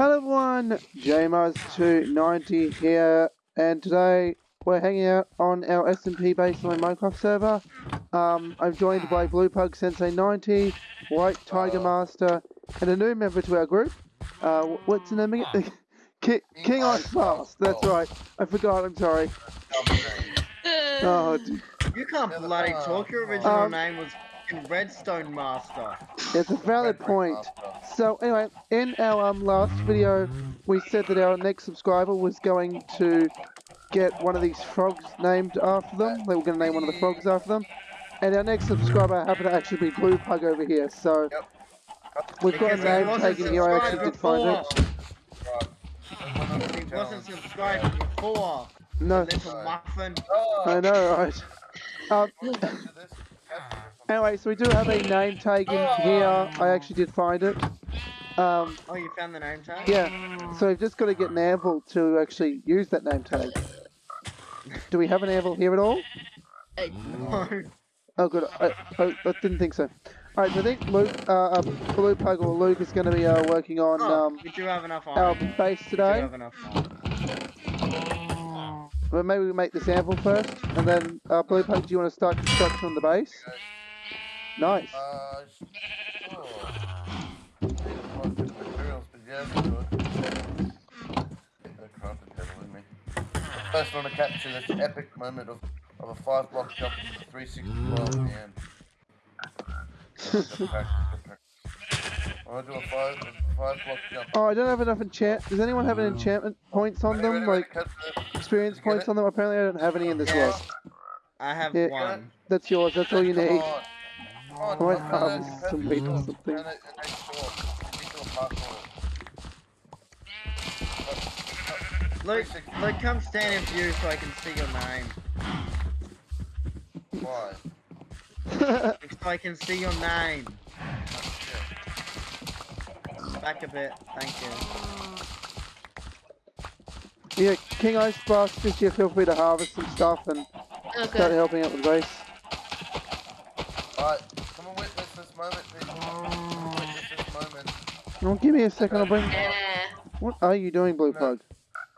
Hello everyone, JMars290 here, and today we're hanging out on our SMP baseline Minecraft server. Um, I'm joined by Blue Pug Sensei 90, White Tiger Master, and a new member to our group. Uh, what's the name again? Ki King Ice Blast, that's right. I forgot, I'm sorry. Oh, You can't bloody talk. Your original Um, name was fucking Redstone Master. it's a valid point. So anyway, in our um, last video, we said that our next subscriber was going to get one of these frogs named after them. They were going to name one of the frogs after them. And our next subscriber happened to actually be Blue Pug over here. So we've got a Because name taken here. I actually did find it. He wasn't subscribed before. No, Little muffin. I know, right? Um, anyway, so we do have a name tag here. I actually did find it. Um, Oh, you found the name tag? Yeah, so we've just got to get an anvil to actually use that name tag. Do we have an anvil here at all? No. Oh, good. I, I, I didn't think so. Alright, so I think Luke, uh, uh, Blue Pug or Luke is going to be uh, working on Oh, um, we do have enough our iron. base We do today. have enough. But maybe we make this anvil first, and then uh, Blue Pug, do you want to start construction on the base? Nice. Uh, sure. Need a bunch of materials, but yeah, let's do it. Get the crafting table with me. First, I want to capture this epic moment of, of a five block jump into 360 world and. Good practice. I want to do a five, a five block jump. Oh, I don't have enough enchant. Does anyone have an enchantment points on them? ready, ready, Like experience Did you get points on them? Apparently, I don't have any in this Yeah. world. I have Yeah. one. That's yours. That's all you Come need. On. Come on, I might come on, harvest some do or something. And it- it makes sure- it makes sure parkour. Luke, Luke, come stand in view so I can see your name. Why? So I can see your name. Back a bit. Thank you. Yeah, King Ice Blast, just yeah, feel free to harvest some stuff and oh, start helping out with the base. Alright, come and witness this moment, people. Come and witness this moment. Oh, give me a second, I'll bring... Yeah. What are you doing, Blue Pug?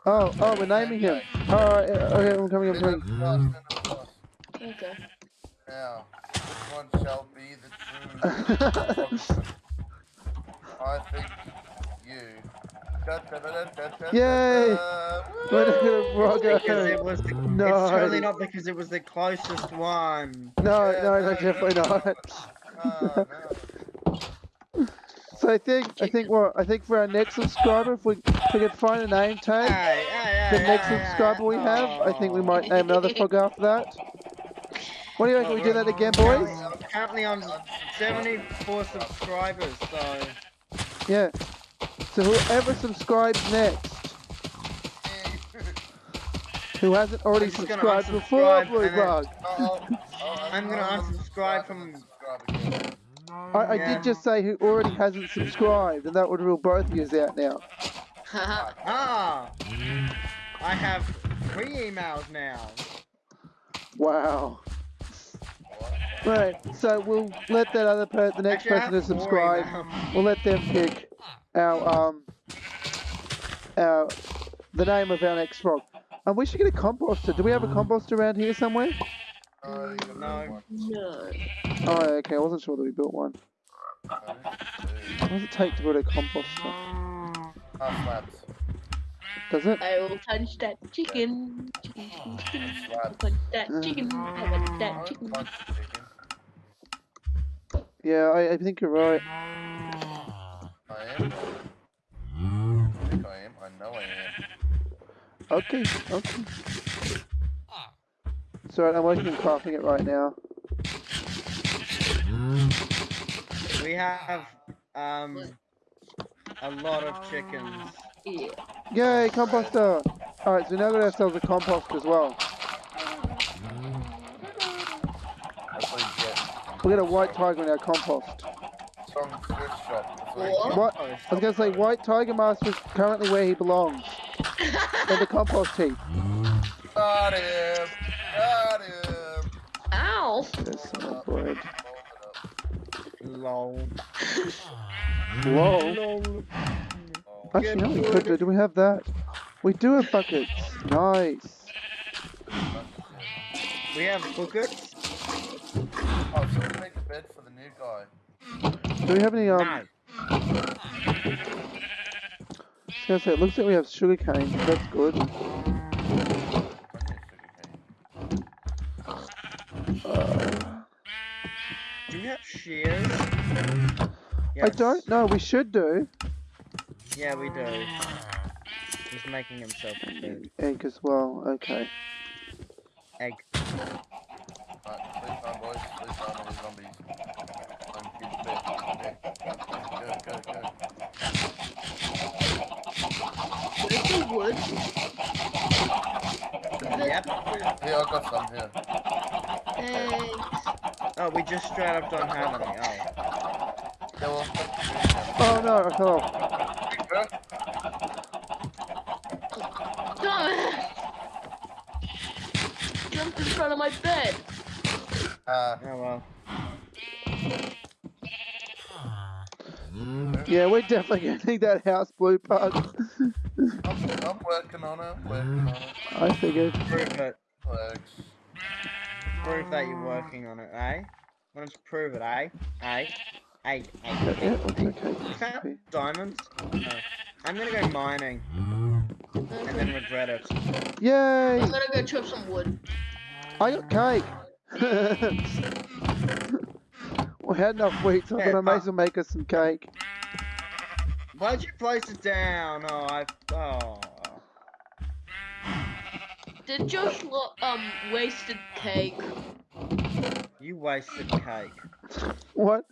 Oh, oh, we're naming him. Alright, okay, I'm coming, I'm Stand coming. up fast, stand. Okay. Now, this one shall be the true I think you. Yay! da. We're Woo! gonna Because it was the. No. It's totally not because it was the closest one. No, Yeah, no, no, no, definitely not. Ah, no. So I think, I think what, I think for our next subscriber, if we, if we could find a name tag, Hey, hey, the hey, next hey, subscriber we have, I think we might name another frog after that. What do you reckon we do that again, boys? I'm currently on 74 subscribers, so. Yeah. So whoever subscribes next, who hasn't already I'm just gonna subscribed before Blue and Bug, Oh, oh, I'm gonna I'll unsubscribe unsubscribe from- then subscribe again. I, I did just say who already hasn't subscribed, and that would rule both of you out now. Ah! I have three emails now. Wow. Right, so we'll let that other per the next Actually, person to subscribe. We'll let them pick our um our the name of our next frog. And we should get a composter. Do we have a composter around here somewhere? Oh, No. No. Oh, okay. I wasn't sure that we built one. What does it take to build a composter? Half slabs. Does it? I will punch that chicken. Chicken, chicken, chicken. I will Slabs. punch that chicken. Mm. I want that chicken. bunch chicken. Yeah, I, I think you're right. I am. I think I am. I know I am. Okay, okay. Sorry, I'm working on crafting it right now. We have, um, a lot of chickens. Yeah. Yay, composter! Alright, so now we now got ourselves a compost as well. That's what. We got a white tiger in our compost. From thrift shop. That's what you What? get. What? I was gonna say, White Tiger Master is currently where he belongs. in the compost heap. Got him! Lol. Whoa. Lol. Oh, Actually, no, we could do. Do we have that? We do have buckets. Nice. We have buckets. Oh, so we make a bed for the new guy. Do we have any, um, no. I was gonna say, it looks like we have sugar cane. That's good. I need sugar cane. Uh, Do we have shears? I don't know. We should do. Yeah, we do. He's making himself a bed. Egg as well. Okay. Egg. Right, sleep time, boys. Sleep time on the zombies. I'm kids bed. Okay. Go, go, go. Where's the wood? Yep. Here, I got some here. Thanks. Oh, we just straight up don't have any. Oh. Yeah, Oh no, I fell off. you, bro. Jumped in front of my bed. Uh, Oh well. Yeah, we're definitely gonna need that house blue pug. I'm, I'm working on it. Working on it. I figured. Prove it. Works. Prove that you're working on it, eh? Don't you prove it, eh? Eh? Yeah, yeah, okay. You found diamonds? No. I'm gonna go mining and then regret it. Yay! I'm gonna go chop some wood. I got cake. we had enough wheat, so I Yeah, thought I may but- as well make us some cake. Why'd you place it down? Oh, I. Oh. Did Josh lo- um wasted cake? You wasted cake. What?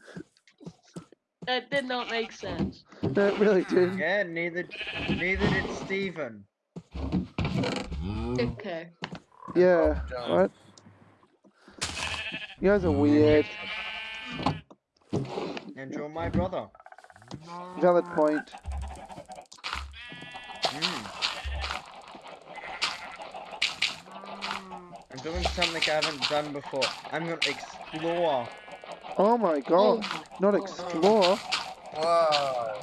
That did not make sense. That really did. Yeah, neither neither did Steven. Okay. Yeah. Jones. What? You guys are weird. And you're my brother. Valid point. Mm. I'm doing something I haven't done before. I'm gonna explore. Oh my god. Oh Not explore. Wow.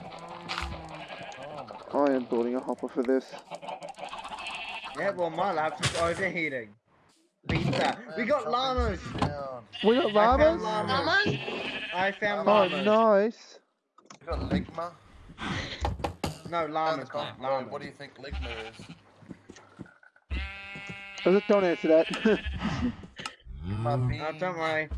Oh I am building a hopper for this. Yeah, well, my laptop's oh, overheating. Beat that. We got llamas. We got llamas? llamas. Llamas? I found oh, llamas. Oh, nice. We got Ligma. No, llamas. the llamas. What do you think Ligma is? Does it- Don't answer that. Oh, don't worry.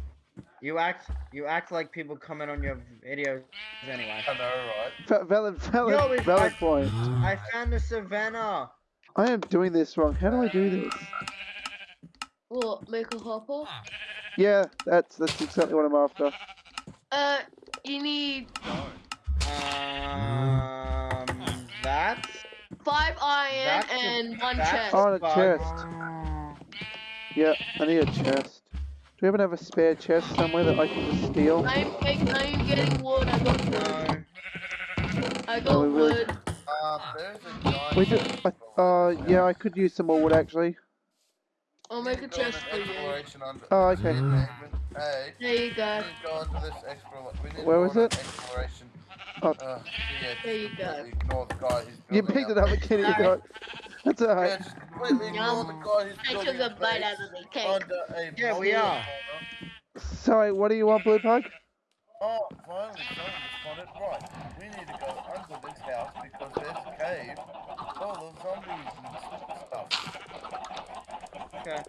You act you act like people comment on your videos anyway. I know, right? Valid, valid, Yo, valid I- point. I found a savannah. I am doing this wrong. How do I do this? What? Make a hopper? Yeah, that's that's exactly what I'm after. Uh, you need Um, that. five iron That's a- and one chest. Oh, a chest. Yeah, I need a chest. Do we to have a spare chest somewhere that I can just steal? I'm, I'm getting wood. I got wood. No. I got Oh, really- wood. Um, there's a giant. We just, I, uh, yeah, I could use some more wood actually. I'll make a chest for you. Oh, okay. Hey, There you go. need to go into this exploration. We need to Where was it? Exploration. Oh. Uh, yeah, There you go. the guy who's You picked it up again, you got That's Yeah, alright. just completely ignore Yum. the guy who's I building took a bite out of the cake. under a Yeah, we are. Sorry, what do you want, Blue Pug? Oh, finally, someone responded. Right, we need to go under this house because there's a cave full of zombies and stuff. Okay.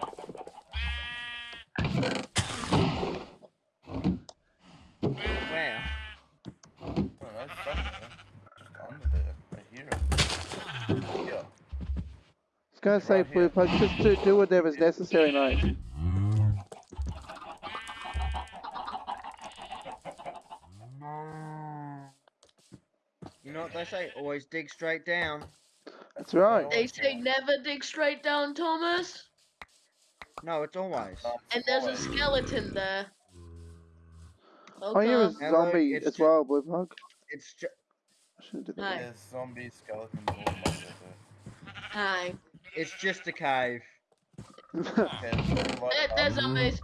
Where? I don't know, somewhere. Just under there. I hear it. Yeah. I was gonna say, Right Blue here. Just do, do whatever's necessary, mate. You know what they say? Always dig straight down. That's right. They say never dig straight down, Thomas. No, it's always. And there's a skeleton there. Oh, I hear a Okay. Hello, zombie it's as well, Blue Pug. It's just. I shouldn't do Hi. There's zombie skeletons all over there. Hi. It's just a cave. Okay, There, there's up. zombies.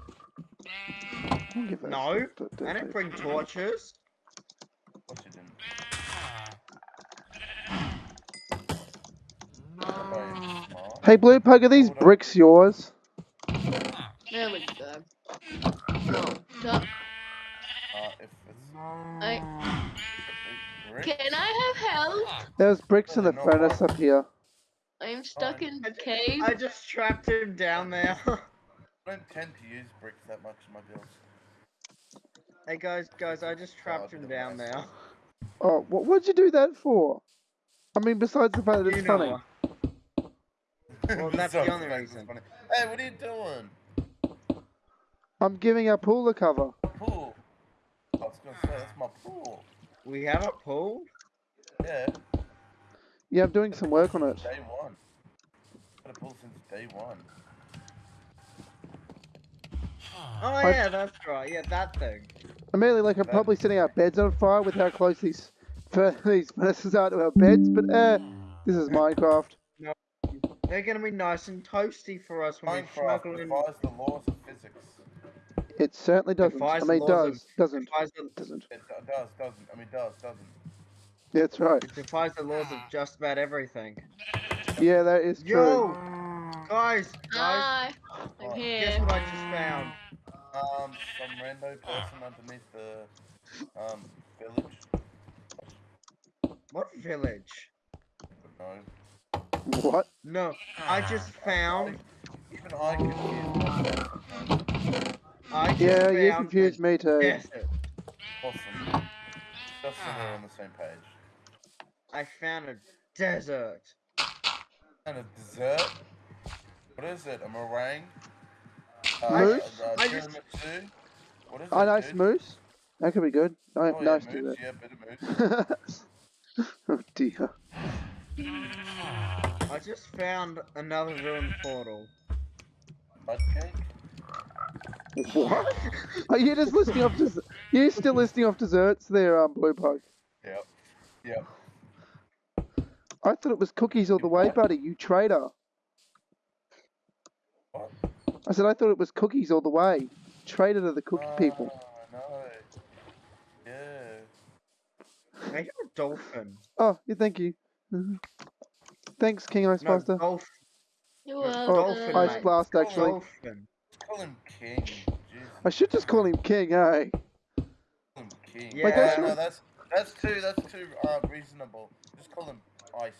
Don't give us- No, don't- don't I didn't bring torches. What you didn't? Hey, Blue Pug, are these bricks yours? There we go. No. Uh, if it's I, brick, can I have help? There's bricks in the furnace up here. I'm stuck in the ju- cave. I just trapped him down there. I don't tend to use bricks that much in my builds. hey guys, guys, I just trapped him down there. Oh, what, what'd you do that for? I mean, besides the fact that it's funny. Well, that's the only fact it's reason. funny. Hey, what are you doing? I'm giving our pool a cover. Pool. I was gonna say that's my pool. We have a pool? Yeah, Yeah, I'm doing some work on it. day one. Had a pool since day one. Oh I- yeah, that's right. Yeah, that thing. I mean, like, I'm That- probably setting our beds on fire with how close these fur- these furnaces are to our beds, but eh, this is Minecraft. They're gonna be nice and toasty for us when we Minecraft snuggle in. defies the laws of physics. It certainly doesn't. I Defies the mean, laws of- does, doesn't, Defies doesn't. It does, doesn't. I mean, does, doesn't. That's right. it defies the laws of just about everything. Yeah, that is true. Yo, guys, guys, Hi, I'm Oh, here. guess what I just found? Um, some random person underneath the um village. What village? No, What? No, I just found. even I confused myself. I just Yeah, you confused me too. desert. Awesome. Just so we're on the same page. I found a desert. And a dessert. What is it? A meringue? Moose? Uh, I just- tiramisu? What is Oh, it? nice dude? moose. That could be good. Oh, Oh, nice yeah, to moose, do yeah, bit of moose. that. oh dear. I just found another ruined portal. Mud cake? What? Are you just listing off? Des- you still listing off desserts there, um, Blue Pug? Yep. Yep. I thought it was cookies all the way, buddy. You traitor. What? I said I thought it was cookies all the way. Traitor to the cookie people. Ah, no. Yeah. I hear a dolphin. Oh, yeah, thank you. Thanks, King Ice No, Master. dolphin. You Oh, are dolphin, Ice mate. Blast, Call actually. Dolphin. Call him King. Jesus. I should just call him King, eh? Call him King. Yeah. Like, no, that's that's that's too that's too uh, reasonable. Just call him Ice.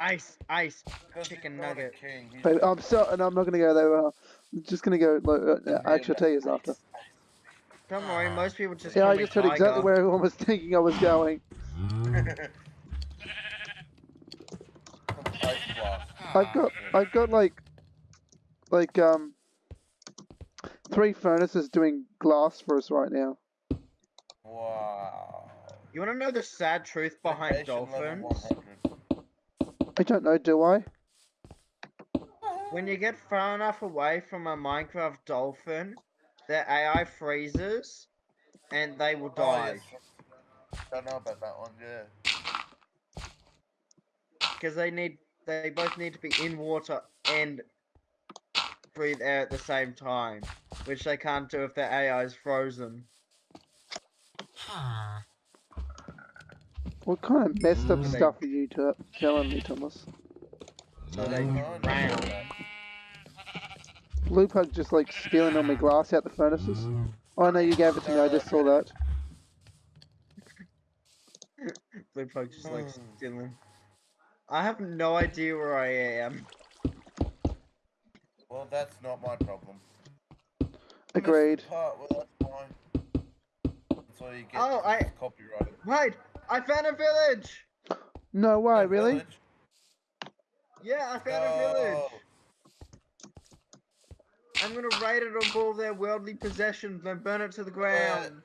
Ice, ice. Chicken he's not a nugget. King. But I'm so, and I'm not gonna go there. Uh, I'm just gonna go. Like, uh, Yeah, actually, I'll tell you after. Don't worry, most people just Yeah, I just heard exactly where everyone was thinking I was going. I've got, I've got like, like um, three furnaces doing glass for us right now. Wow. You want to know the sad truth behind dolphins? I don't know, do I? When you get far enough away from a Minecraft dolphin, their AI freezes and they will Oh, die. yes. Don't know about that one, yeah. Because they need they both need to be in water and breathe air at the same time. Which they can't do if their AI is frozen. What kind of messed up Mm. stuff are you t- telling me, Thomas? No. Blue Pug just like stealing all my glass out the furnaces. Oh no, you gave it to me. I just saw that. Blue Pug just like Hmm. stealing. I have no idea where I am. Well, that's not my problem. Agreed. Missed Part, well, that's why. That's all you get. Oh, I- it's copyrighted. Wait! I found a village! No way, That really? village? Yeah, I found a village! Oh. I'm gonna raid it of all their worldly possessions and burn it to the ground.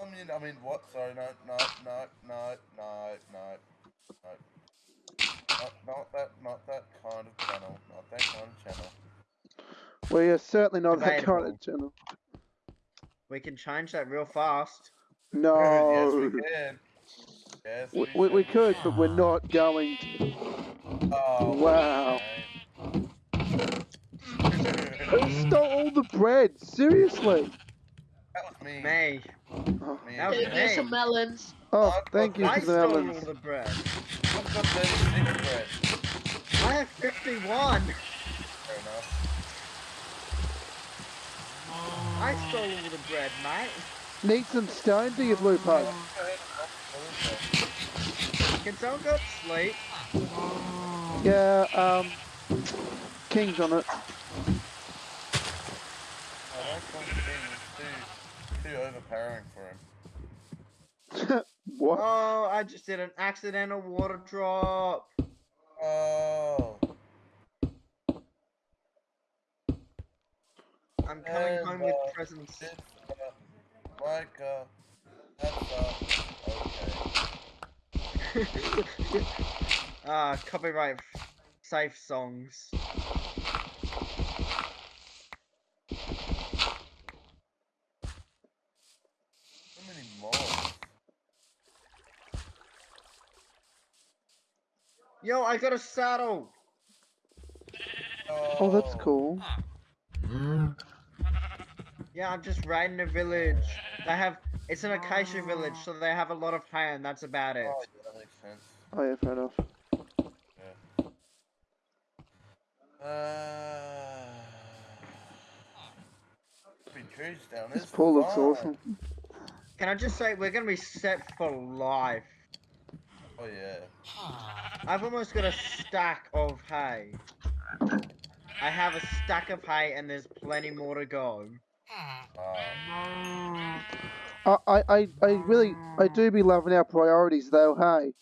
I mean, I mean, what? Sorry, no, no, no, no, no, no, no. Not, not that, not that kind of channel. Not that kind of channel. We are certainly not that kind of channel. We can change that real fast. No. yes, No. we can. Yes, We, we, we could, but we're not going to. Oh, Wow. okay. Who stole all the bread? Seriously? that was me. Me. Oh, Me That was and me some melons. Oh, I've thank you got I for the stole all melons. the bread. I've got 36 bread. I have 51. Fair enough. I stole all the bread, mate. Need some stone, do you, Blue Pug? Go ahead and knock the bread. Can someone go to sleep? Yeah, um, King's on it. I don't King is too, too overpowering for him. what? Oh, I just did an accidental water drop. Oh. I'm coming And, home with uh, presents. This, uh, like, uh, that's, uh, okay. Ah, copyright safe songs. How many more? Yo, I got a saddle. Oh, that's cool. Yeah, I'm just raiding a village. They have it's an acacia village, so they have a lot of hay, and that's about it. Oh, yeah, that makes sense. Oh yeah, fair enough. Uh, big trees down This this pool looks fine. awesome. Can I just say we're gonna be set for life? Oh yeah. I've almost got a stack of hay. I have a stack of hay, and there's plenty more to go. Uh, I, I, I, I really, I do be loving our priorities though. Hey,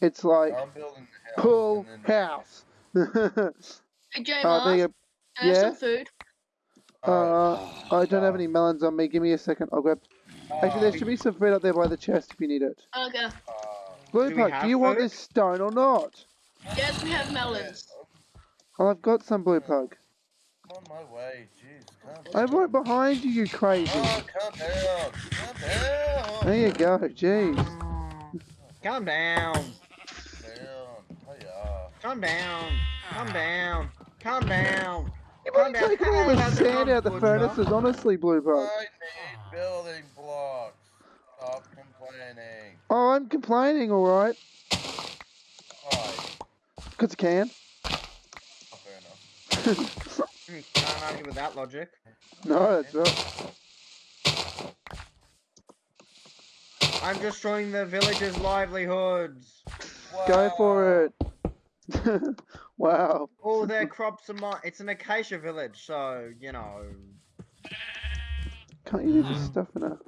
it's like I'm building the house. pool and then- house. uh, Hey, J there Mark, you uh, yeah? some food. Uh, I don't have any melons on me. Give me a second. I'll grab. Actually, there should be some food up there by the chest if you need it. Okay. Uh, Blue Do we Pug, have do you want food? this stone or not? Yes, we have melons. Oh, I've got some Blue Pug. I'm on my way. Jeez, I'm right behind you, you crazy. Oh, calm down. Calm down. There you go. Jeez. Calm down. Down. Yeah. Calm down. Calm down. Calm down. You're Calm really down. taking all Hey, the how's it sand going, out the Butcher? furnaces, honestly, Blue Pug. I need building blocks. Stop complaining. Oh, I'm complaining, alright. Alright. Because I can. Oh, fair enough. Hmm, Can't argue with that logic. no, that's right. I'm destroying the villagers' livelihoods. Go for it. wow. All their crops are mine. It's an acacia village, so you know. Can't you do this stuff in a...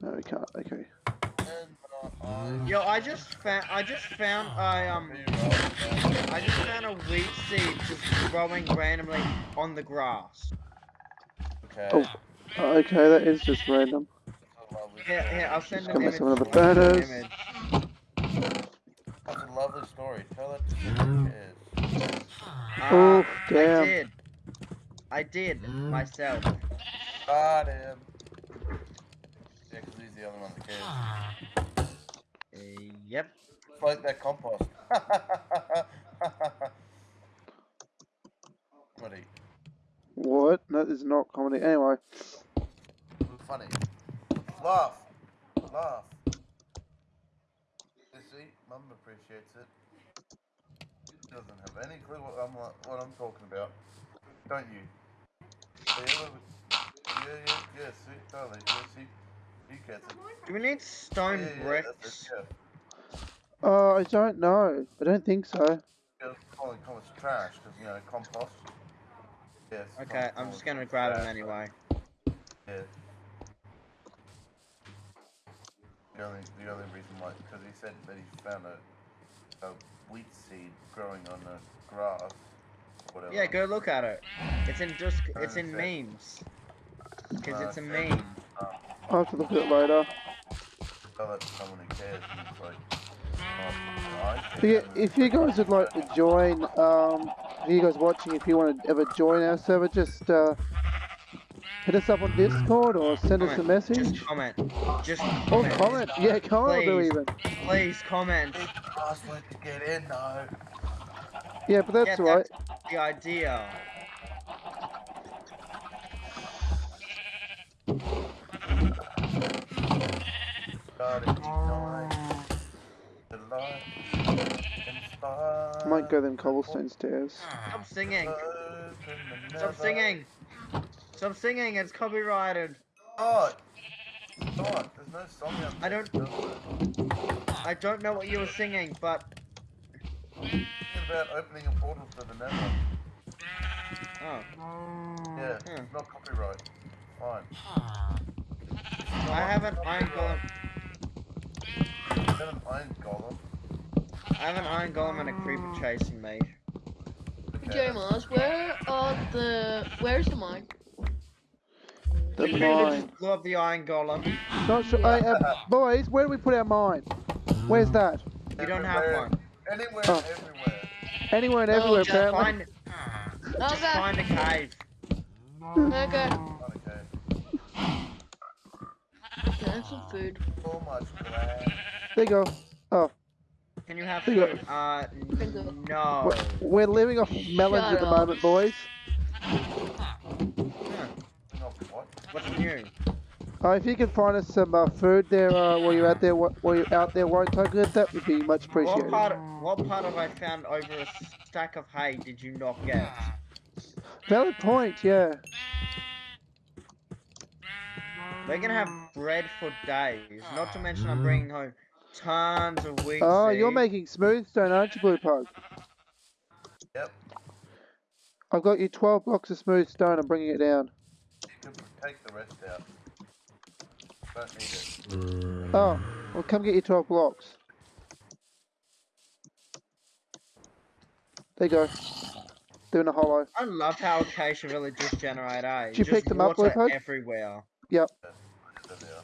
No, we can't. Okay. And, I- Yo, I just found. I just found I um. I just found a wheat seed just growing randomly on the grass. that. Oh. Okay. Okay, that is just random. That's a lovely Here, story. here, I'll send Just an image. some of the I'll send an photos. image. That's a lovely story. Tell that to the kids. Oh, Uh, I did. I did myself. Got him. Yeah, 'cause he's the only one that cares. Yep. Like that compost. Buddy, What? No, this is not comedy. Anyway. funny. Laugh. Laugh. You see, Mum appreciates it. She doesn't have any clue what I'm what I'm talking about. Don't you? Yeah, yeah, yeah, yeah, see, totally, yeah, see, he gets it. Do we need stone Yeah, yeah, yeah, bricks? that's yeah. Uh, I don't know. I don't think so. Yeah, calling compost trash because you know compost. Yes. Okay, I'm just gonna grab them anyway. Yeah. The only the only reason why because he said that he found a a wheat seed growing on the grass. or Whatever. Yeah, go look at it. It's in just. It's in memes. Because it's a fair meme. I'll have to look at it later. Tell that to someone who cares. And it's like, oh, I If you, care. if you guys would like to join, um, if you guys watching, if you want to ever join our server, just uh, hit us up on Discord or send us a message. Just comment. Just Or comment. comment. Yeah, comment or Please. even. Please comment. Need the password to get in though. Yeah, but that's yeah, all right. that's the idea. I might go them cobblestone stairs. Stop singing. Stop singing. Stop singing. It's copyrighted. Oh! God, there's no song out I don't- I don't know what you were singing, but Thinking about opening a portal to the nether. oh, Yeah, it's not copyright. Fine. I have an iron golem. Is that an iron golem? I have an iron golem and a creeper chasing me. Okay. J Mars, where are the where's the mine? The The mine. just blew up the iron golem. Not sure. Hey, uh, boys, where do we put our mine? Where's that? You don't have one. Anywhere, Oh. everywhere. Anywhere and Oh, everywhere, just apparently. Find, just Okay, find a cave. okay. Okay. There's some food. So much glass. There you go. Oh. Can you have There you food? Uh, no. We're, we're living off melons Shut at the up. moment, boys. Huh, what? What's new? Uh, if you can find us some uh, food there uh, while you're out there, while you're out there, White Tiger, that would be much appreciated. What appreciated. part? What part of I found over a stack of hay did you not get? Valid point, yeah. We're gonna have bread for days. Not to mention I'm bringing home tons of wheat. Oh, you're making smooth stone, aren't you, Blue Pug? Yep. I've got you 12 blocks of smooth stone. I'm bringing it down. You can take the rest out. Don't need it. Oh, well, come get your 12 blocks. There you go. Doing a hollow. I love how Acacia Villages generate A. Eh? Did you Just pick them up, water Leopard? everywhere. So there.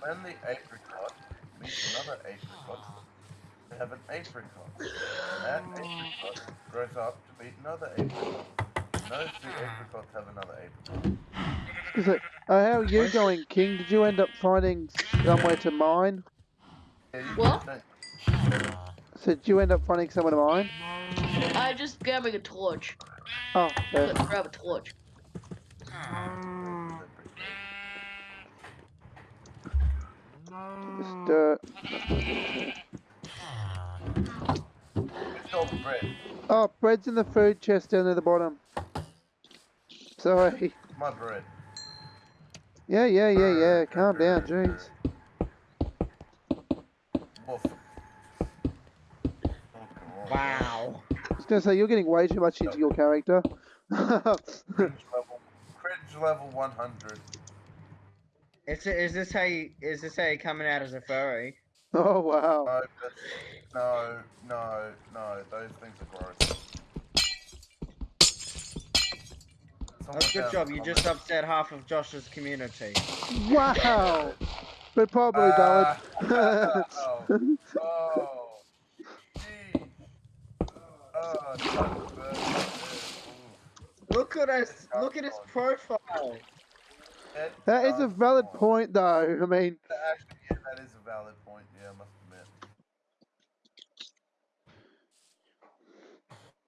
When the apricot meets another apricot, they have an apricot. And that apricot grows up to meet another apricot. And those two apricots have another apricot. Is it? Uh, how are you going, King? Did you end up finding somewhere to mine? Yeah, you What? Don't- So did you end up finding someone to mine? I just grabbing a torch. Oh, yeah. Let's grab a torch. This dirt. It's all bread. Oh, bread's in the food chest down at the bottom. Sorry. My bread. Yeah, yeah, yeah, yeah. Calm down, jeez. Woof. Wow. I was gonna say you're getting way too much into your character. Cringe level. Cringe level 100. Is, it, is this how you, is this how you coming out as a furry? oh wow. No, no, no, no. Those things are gross. Someone That's good job. You just upset half of Josh's community. Wow. But probably Ah, valid. oh, oh, gee. Oh, it's so good. Ooh. Look at us. Look at his profile. That that is a valid point, though. I mean, Actually, yeah, that is a valid point. Yeah, I must admit.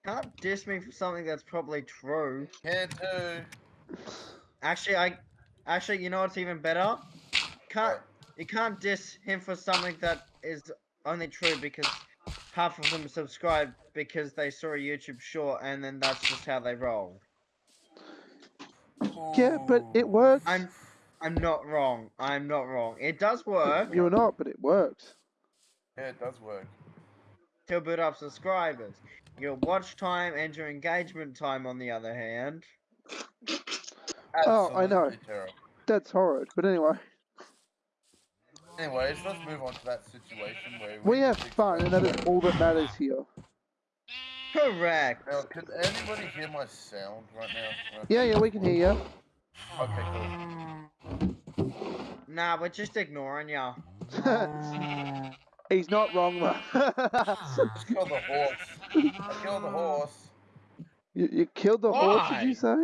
Can't diss me for something that's probably true. Can do. Actually, I, actually, you know what's even better? Can't you can't diss him for something that is only true because half of them subscribed because they saw a YouTube short and then that's just how they roll. yeah, but it works. I'm, I'm not wrong. I'm not wrong. It does work. You're not, but it works. Yeah, it does work. to build up subscribers. Your watch time and your engagement time, on the other hand, Oh, I know. Terrible. That's horrid. But anyway, Anyways, let's move on to that situation where we have fun, and that is all that matters here. correct. Now, can anybody hear my sound right now? Yeah, yeah, we can hear you. Okay, cool. Nah, we're just ignoring y'all. He's not wrong, though. Kill the horse. Kill the horse. you, you killed the horse, did you say?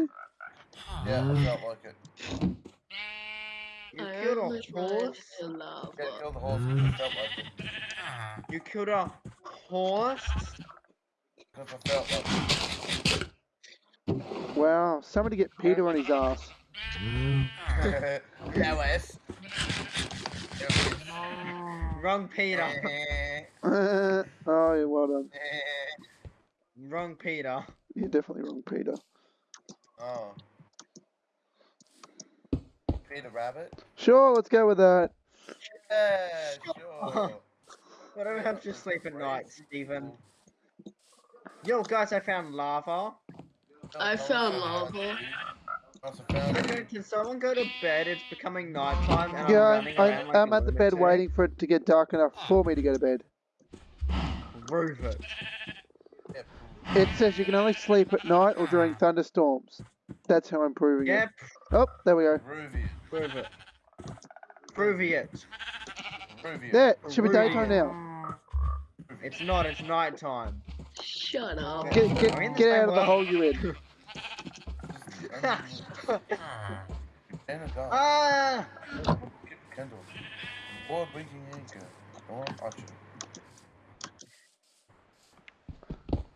Yeah, I felt like it. You I killed a horse. to love Yeah, her. kill the horse because I felt like it. You killed a horse. because I felt like Wow, somebody get Peter on his ass. Yes. Wrong Peter. oh, yeah, well done. Wrong Peter. You're definitely wrong, Peter. oh. Peter Rabbit? Sure, let's go with that. Yeah, sure. What do we have to sleep at night, Stephen? Yo, guys, I found lava. I found lava. Okay, can someone go to bed? It's becoming nighttime and Yeah, I'm I'm, running I'm, around like I'm at the bed waiting for it to get dark enough for me to go to bed. Prove it. It says you can only sleep at night or during thunderstorms. That's how I'm proving Yeah, it. Oh, there we go. Ruvian. prove it. Prove it. Ruvian. There, it should be daytime now. It's not, it's nighttime. Shut up. Get, Are we in get, get same out of the hole you're in. And a dog. ah! Kendall. World winking anchor. Dawn Archer.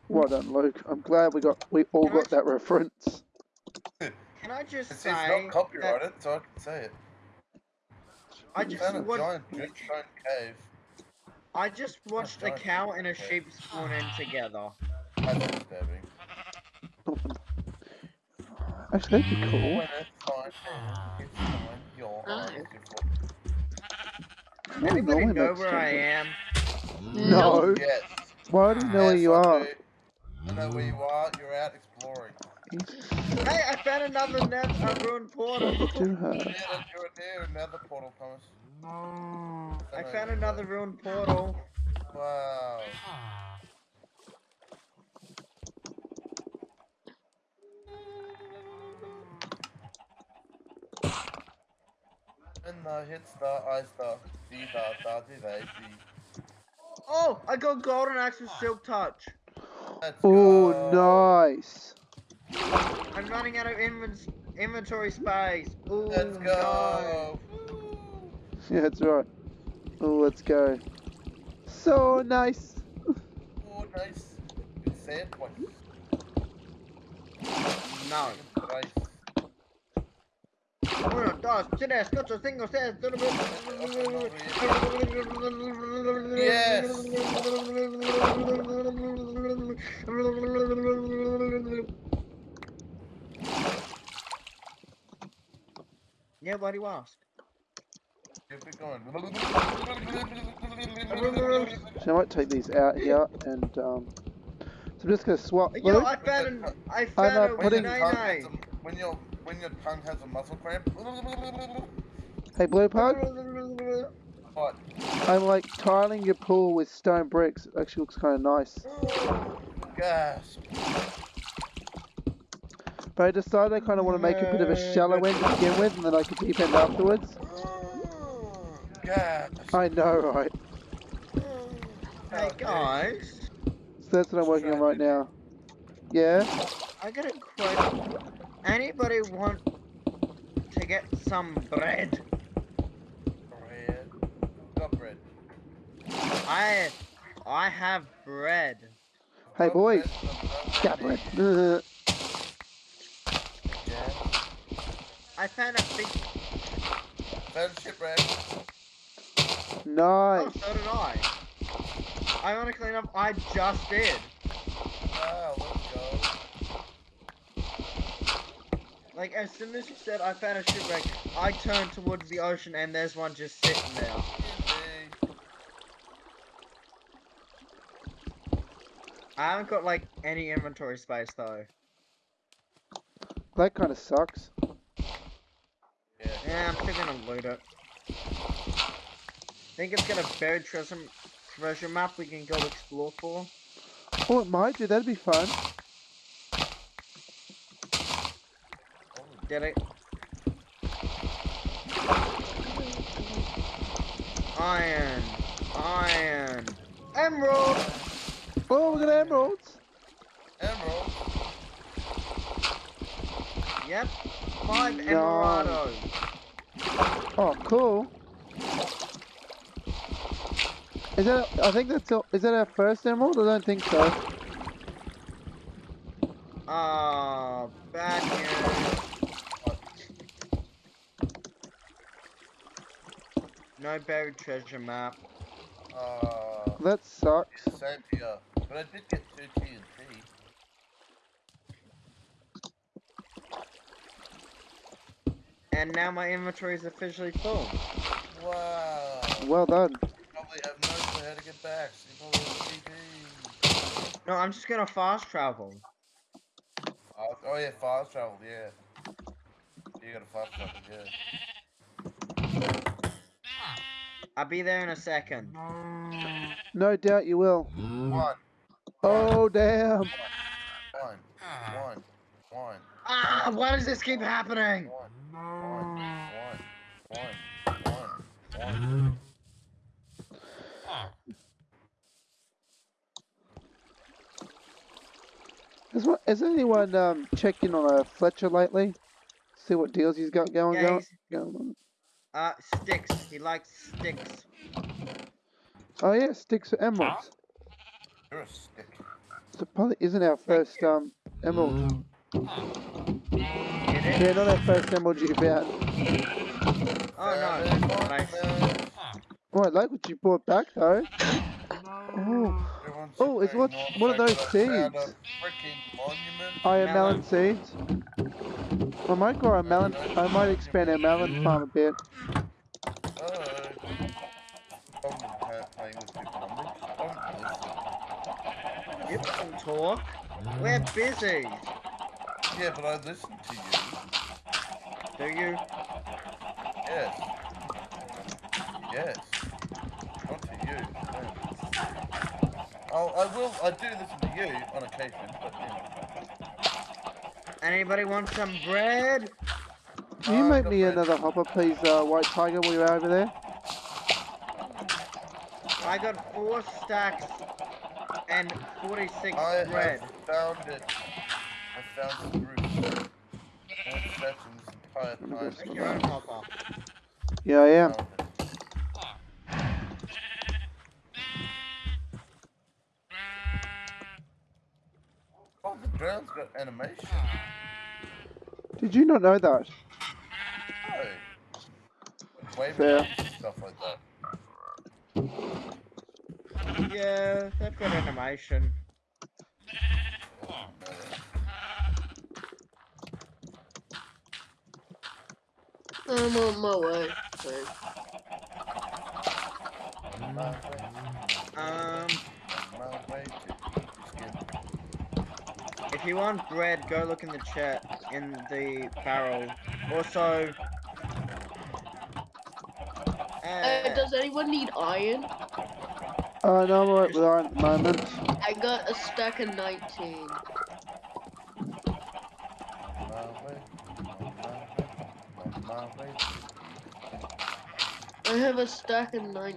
Well done, Luke. I'm glad we got we all got that reference. Can I just It's, say it's not that copyrighted, so I can say it. I just found a wa- giant dripstone cave. I just watched a giant cow and a cave. sheep spawn in together. That's disturbing. Actually, that'd be cool. When it's fine, it's fine. Oh. looking for I don't Anybody normally know make where I am? No. Yes. Why do you know where you I are? do. I know where you are. You're out exploring. Hey, I found another net, a ruined portal. Do Yeah, her. that's you're there. Another portal, Thomas. I found another ruined portal. Wow. When the hit star, I star, D da da di da di. Oh, I got golden axe with ah. silk touch. Let's Oh, go. nice. I'm running out of inven- inventory space. Ooh, Let's no. go. Yeah, that's right. Oh, let's go. So nice. Oh, nice. You say it. No. Thrice. Uno, dos, tres, cuatro, cinco, seis. Yes. Yeah, what do you ask? Keep it going. So I might take these out here and um. So I'm just gonna swap. Yo, Luke. I found an, I I'm, found uh, a When your, putting- tongue has nine a, when your when your tongue has a muscle cramp. Hey, Blue Pug. What? I'm like tiling your pool with stone bricks. It actually looks kind of nice. Gasp. But I decided I kind of want to make a bit of a shallow end to begin with, and then like a deep end afterwards. Oh, Gasp. I know, right? Hey oh, guys, So that's what I'm working on right now. Yeah. I got a question. Anybody want to get some bread? Bread. Got bread. I I have bread. Hey, Got boys. bread, Got bread. money. Yeah. I found a big. Found shipwreck. Oh, nice. so did I. I want to clean up. I just did. Wow, let's go. Like as soon as you said I found a shipwreck, I turned towards the ocean and there's one just sitting there. I haven't got like any inventory space though. That kind of sucks. Yeah. I'm still gonna loot it. Think it's got a buried treasure treasure map we can go explore for. Oh, it might do. That'd be fun. Did it? Iron, iron, emerald. Oh, we got emeralds. Emerald. Yep, five Nice. emeraldos. Oh, cool. Is that? I think that's. All, is that our first emerald? I don't think so. Oh, bad news. No buried treasure map. Uh, That sucks. same here. But I did get two TNT. And now my inventory is officially full. Wow. Well done. Probably have no clue how to get back. So you probably have TP. No, I'm just gonna fast travel. Fast, oh yeah, fast travel, yeah. You gotta fast travel, yeah. I'll be there in a second. No doubt you will. One, Oh, damn. one, one, one, Ah, why does this keep happening? one, one, one, one, one, one. Has, one- has anyone um, checked in on a Fletcher lately? See what deals he's got going, Yeah, he's- going on. Uh, sticks. He likes sticks. Oh, yeah, sticks for emeralds. You're a stick. So probably isn't our first um, emerald. It Yeah, is. not our first emerald you found. Oh no. Seven, But Oh, I like what you brought back, though. Oh, Oh, it's what- on what are those fact that I found seeds? A freaking monument. Oh, iron melon Melon. seeds. I might grow a melon. I might expand our melon farm a bit. Uh, oh. Problem with pa- playing with people numbers. Don't you can talk. We're busy. Yeah, but I listen to you. Do you? Yes. Yes. Not to you. no. Oh, I will. I do listen to you on occasion, but you know. Anybody want some bread? Can you Uh, make me bread. another hopper, please, uh, White Tiger, while you're over there? I got four stacks and 46 I bread. have found it. I found the roof. And it's that's your own. Yeah, I am. Oh, the drown's got animation. Did you not know that? Oh. Waving Fair. stuff like that. Yeah, they've got animation. I'm on my way. So. On Um, my way if you want bread, go look in the chat in the barrel. Also, Uh, uh, does anyone need iron? Uh, no, I'm alright with iron at the moment. I got a stack of 19. On my way, on my way, on my way to I have a stack of 19.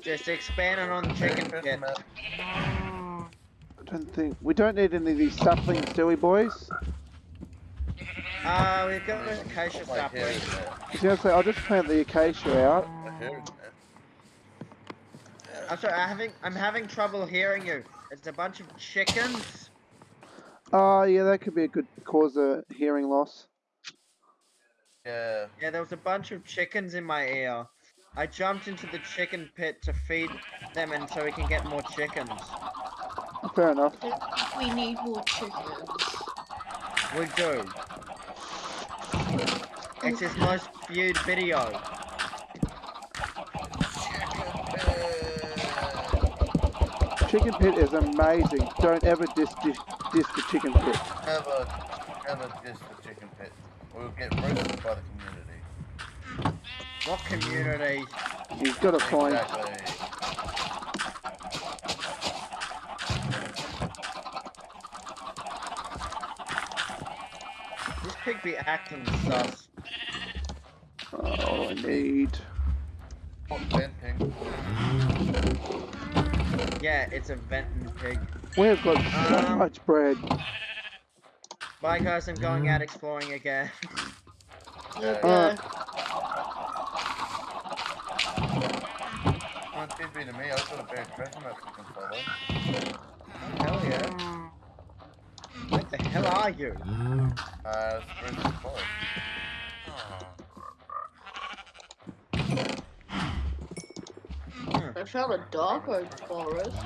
just expanding on the chicken First I don't think we don't need any of these saplings, do we, boys? Uh, we've got an acacia My hair sapling. in. I'm I'll just plant the acacia out. My hair in there. I'm sorry, I'm having, I'm having trouble hearing you. It's a bunch of chickens. Oh, yeah, that could be a good cause of hearing loss. Yeah. Yeah, there was a bunch of chickens in my ear. I jumped into the chicken pit to feed them and so we can get more chickens. Fair enough. We need more chickens. We do. It's his most viewed video. Chicken pit is amazing. Don't ever diss, diss, diss the chicken pit. Never, never diss the chicken pit. We'll get roasted by the community. What community? He's got point. Exactly. This pig be acting sus. Oh, I need. Yeah, it's a venting pig. We've got so Um, much bread. Bye guys, I'm going out exploring again. Okay. Alright. One, two, should be to me. I've got a bad treasure map to follow. Hell yeah. What the hell are you? Uh, I found a dark oak forest.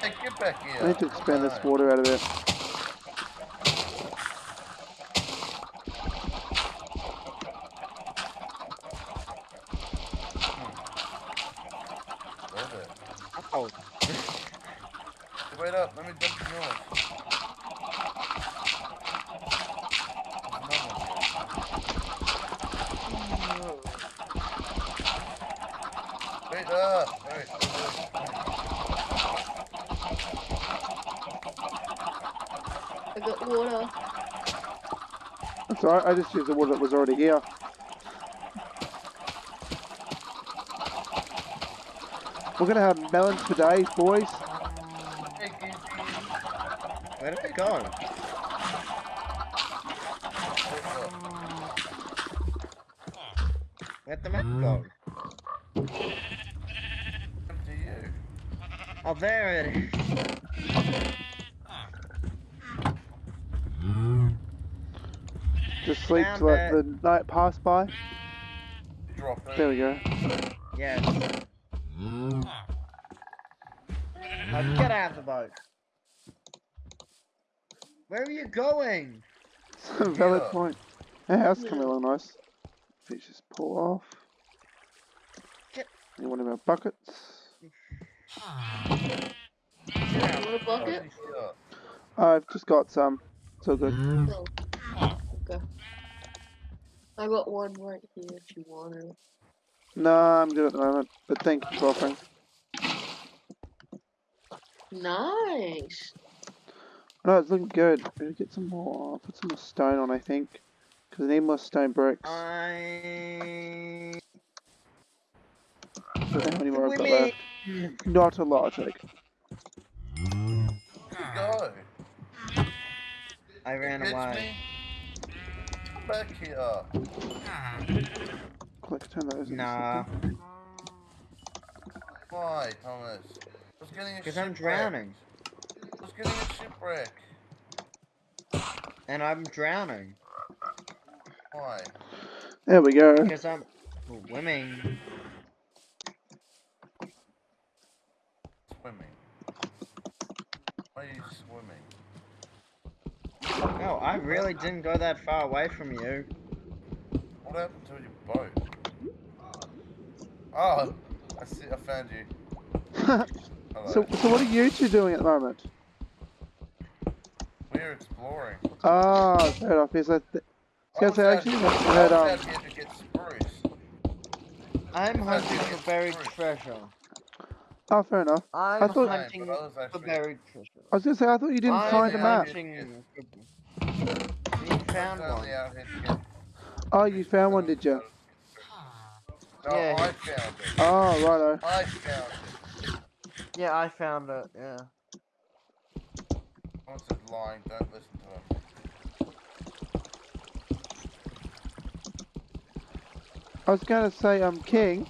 Hey, get back here. I need to expand this water out of it. Where's it? Oh, Wait up, let me jump in yours. There's another one. Wait up! Wait, wait, wait. I got water. That's alright, I just used the water that was already here. We're gonna have melons for days, boys. Where did it go? Where'd the map go? Come to you. Oh, there it is. Sleep to let the night pass by. Drop it. There we go. Yes. Now get out of the boat. Where are you going? Valid Yeah. point. Our house is coming along nice. Let's just pull off. Get- Need one of our buckets. Get out. Want a bucket? I've just got some. It's all good. Oh. Okay. I got one right here if you want it. Nah, I'm good at the moment. But thank you for offering. Nice. No, it's looking good. We need to get some more. I'll put some more stone on, I think. Because I need more stone bricks. I. I don't know how many more I've got left. Not a lot, like. Where'd go? I ran Catch away. Me? Come back here. Click, turn those into Nah. Why, Thomas? I was getting a because I'm drowning. I was getting a shipwreck. And I'm drowning. Why? There we go. Because I'm swimming. Swimming. Why are you swimming? No, I really didn't go that far away from you. What happened to your boat? Oh, I see. I found you. So, so what are you two doing at the moment? We're exploring. Ah, fair enough. Yes, I, th- I I was say, out actually, here- I I heard, was um, out here to get spruce. I'm hunting for buried through? treasure. Oh, fair enough. I'm I thought- hunting But I was for buried treasure. I was gonna say, I thought you didn't I'm find a map. hunting for- You I found was one. only out here to Oh, you found one, did you? No, Yeah. I found it. Oh, righto. I found it. Yeah, I found it. Yeah. Thomas is lying. Don't listen to him. I was gonna say, um, King,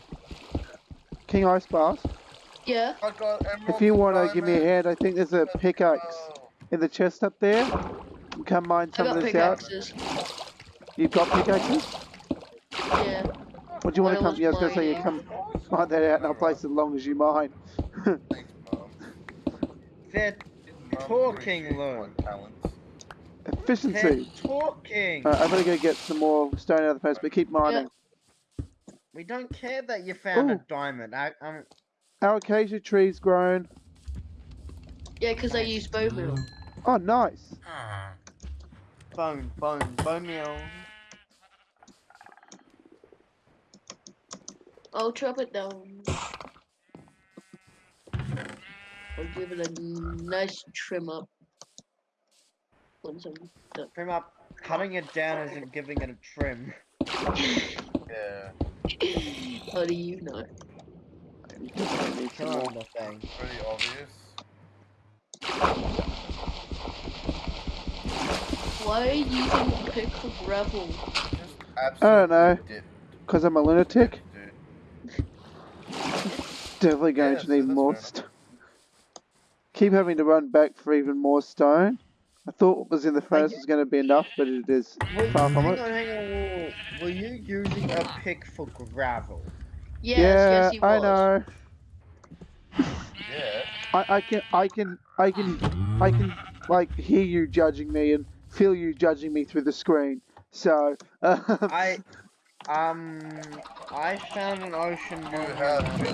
King Ice Blast. Yeah. I got emeralds If you wanna give me a hand, I think there's a pickaxe in the chest up there. You Come mine some of this out. pickaxes. You've got pickaxes? Yeah. What do you want to come? was Yeah, I was gonna say you mining. come mine that out and I'll place it as long as you mine. Thanks, They're Talking, appreciates Lou. my talents. they're Efficiency. talking. Alright, I'm gonna go get some more stone out of the place, but keep mining. We don't care that you found a diamond. I, I'm Our acacia tree's grown. Yeah, because I use bone meal. Oh, nice. bone, bone, bone meal. I'll chop it down. I'll give it a nice trim up. Once I'm done. Trim up. Cutting it down isn't giving it a trim. Yeah, How do you know? You definitely need some more. Killing the thing. pretty obvious. Why are you using a pick for gravel? I don't know. Cause I'm a lunatic. Definitely going Yeah, to so need that's more stone. Keep having to run back for even more stone. I thought what was in the furnace get- was going to be enough, but it is Were, far from hang it. on, hang on. Were, were you using a pick for gravel? Yes, yeah, yes, he was. I know. Yeah. I, I can, I can, I can, I can, like, hear you judging me and feel you judging me through the screen. So, um, I, um, I found an ocean You mine. have been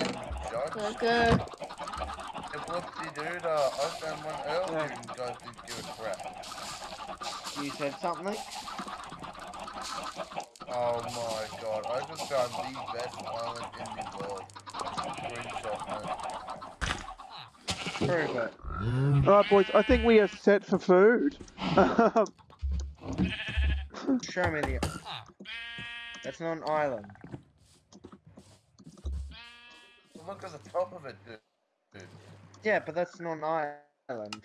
judged. Okay. And whoopsie dude, uh, I found one earlier and you guys didn't give a crap. You said something? Oh my god, I just found the best island in the world. Screenshot, man. Prove it. alright, boys, I think we are set for food. Show me the. That's not an island. Look at the top of it, dude. dude. Yeah, but that's not an island.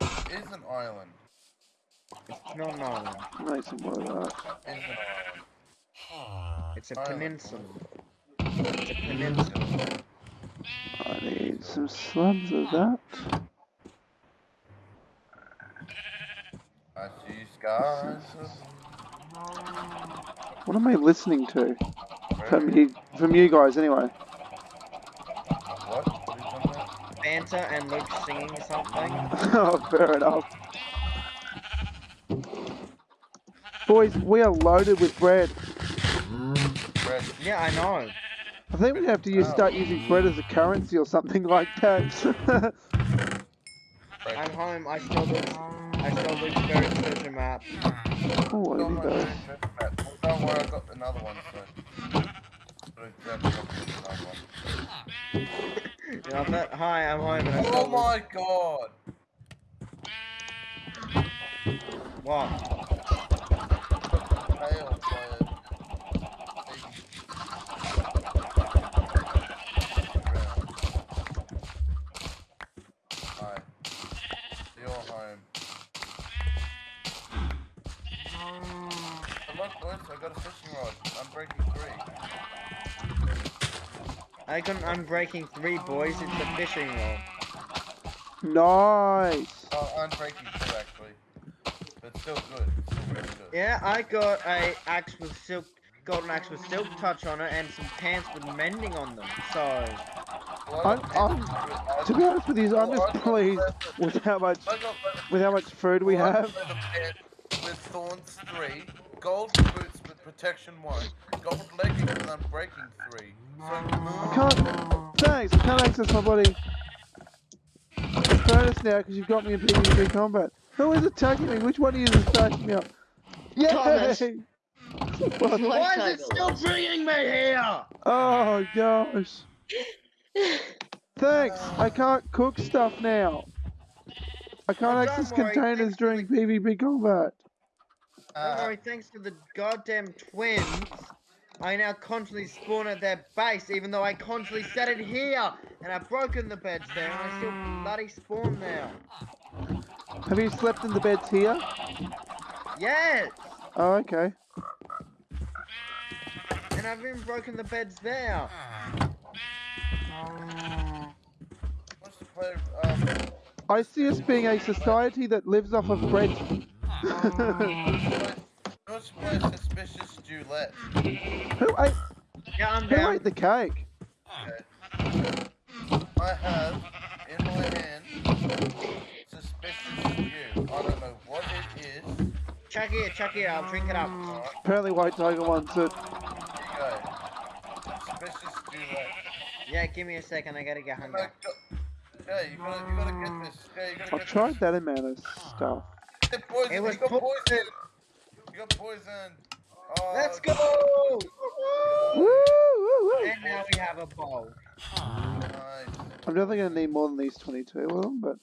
It is an island. It's not an island. make some uh, more of that. It is an island. It's a peninsula. It's a peninsula. I need some slabs of that. I see skies What am I listening to? From you, from you guys, anyway. What? What are you talking about? Fanta and Luke singing something. oh, fair enough. Boys, we are loaded with bread. Bread. Yeah, I know. I think we have to use, Oh. start using bread as a currency or something like that. I'm home. I stole Luke's. I stole Luke's buried treasure map. oh, what Don't have you worry, don't worry, I got another one, so. Got exactly another one. You know that? Hi, I'm home Oh my god! Luke's. What? Fail, player. Hi. You're home. Oh, look, boys, I got a fishing rod. I'm breaking three. I got I'm breaking three boys. It's a fishing rod. Nice. Oh, I'm breaking two, actually. Still good. Still really good. Yeah, I got a axe with silk, golden axe with silk touch on it, and some pants with mending on them. So I got I'm- pants with- I To be honest with you, I'm just pleased with how much I got leather- with how much food we well, I got have. With thorns three, gold boots with protection one, gold leggings with unbreaking three. So, I can't. Thanks. I can't access my bloody furnace now because you've got me in PvP combat. Who is attacking me? Which one of you is attacking me up? Yay! Thomas. What? My why is it still bringing me here? Oh gosh. Thanks. I can't cook stuff now. I can't don't access worry, containers thanks for during PvP combat. Don't uh, worry, thanks to the goddamn twins, I now constantly spawn at their base, even though I constantly set it here, and I've broken the beds there, and I still bloody spawn there. Have you slept in the beds here? Yes, Oh, okay. and I've even broken the beds there. what's the? Um, I see us being a society that lives off of bread. what's suspicious Julette? who ate? Yeah, I'm Who down. ate the cake? Okay. I have in my hand suspicious stew. I don't know what it is. Chuck it, chuck it, I'll drink it up. Alright, Apparently, White Tiger wants it. here you go. Suspicious Julette. Yeah, give me a second, I gotta get hungry. Yeah, you gotta, you gotta get this. Yeah, you gotta I've get tried this. that amount of stuff. Get poison. It was you got po- poison. You got poison. Oh, Let's go! Woo, woo, woo. And now we have a bowl. Nice. I'm definitely gonna need more than these 22 of them, but.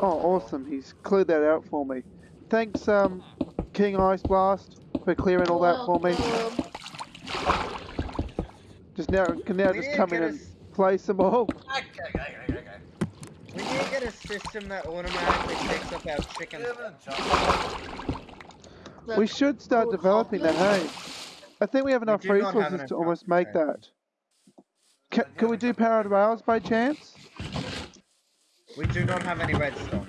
Oh, awesome! He's cleared that out for me. Thanks, um, King Ice Blast, for clearing all that for me. Just now, can now We just come get in a and s- play some more. Okay, okay, okay, okay. We need to get a system that automatically picks up our chicken. Jump. We should start developing that. Hey, I think we have enough do not have resources enough to almost make that. Ca can we do powered rails by chance? We do not have any redstone.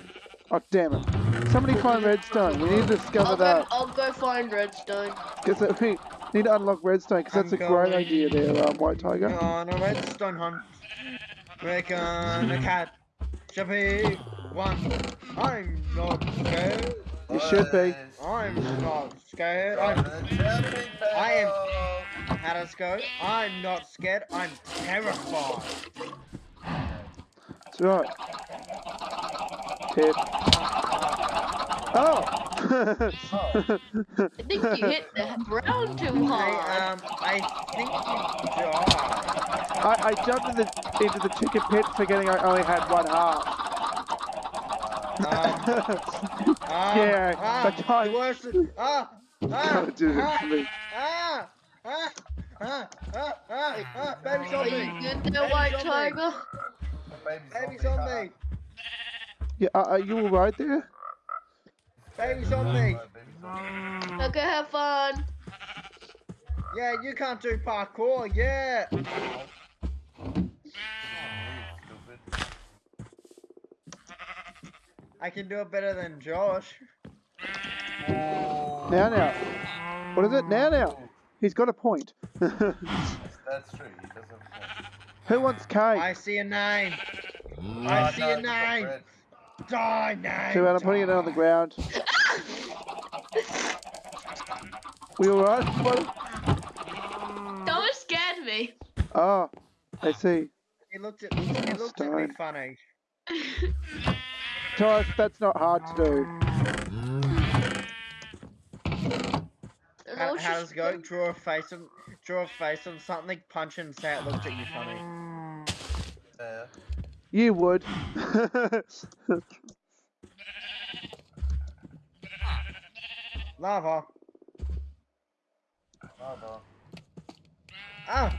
Oh damn it! Somebody find redstone. We need to discover I'll go, that I'll go find redstone. because we need to unlock redstone because that's a I'm great going. idea there, um, White Tiger. On a redstone hunt. We're gonna catch one. I'm not scared. You should be. I'm not scared. I'm I am- how does it go? I'm not scared. I'm terrified. That's right. Tip. Oh! I think you hit the ground too I hard. um I think you died. I, I jumped in the, into the chicken pit forgetting I only had one heart. Um, ah, Yeah, ah, but I- the worst. Ah, ah, God did it ah, to me. ah, ah, ah, ah, ah, ah, baby Are zombie. you good there, Baby White zombie. Tiger? Baby zombie. Yeah, are, are you alright there? Baby zombie. Okay, have fun. Yeah, you can't do parkour. Yeah. Oh, I can do it better than Josh. Oh. Now, now. What is it? Now, now. He's got a point. That's true. He does have a point. Who wants cake? I see a nine. I Ah, see no, a it's not nine. Die nine. Too bad I'm putting it on the ground. We alright? What? Don't scared me. Oh, I see. He looked at. He looked at me funny. Taurus, that's not hard to do. And How, how does it go? Draw a face on. Draw a face on something. Punch and say it looked at you funny. Yeah. You would. Lava. No. Ah.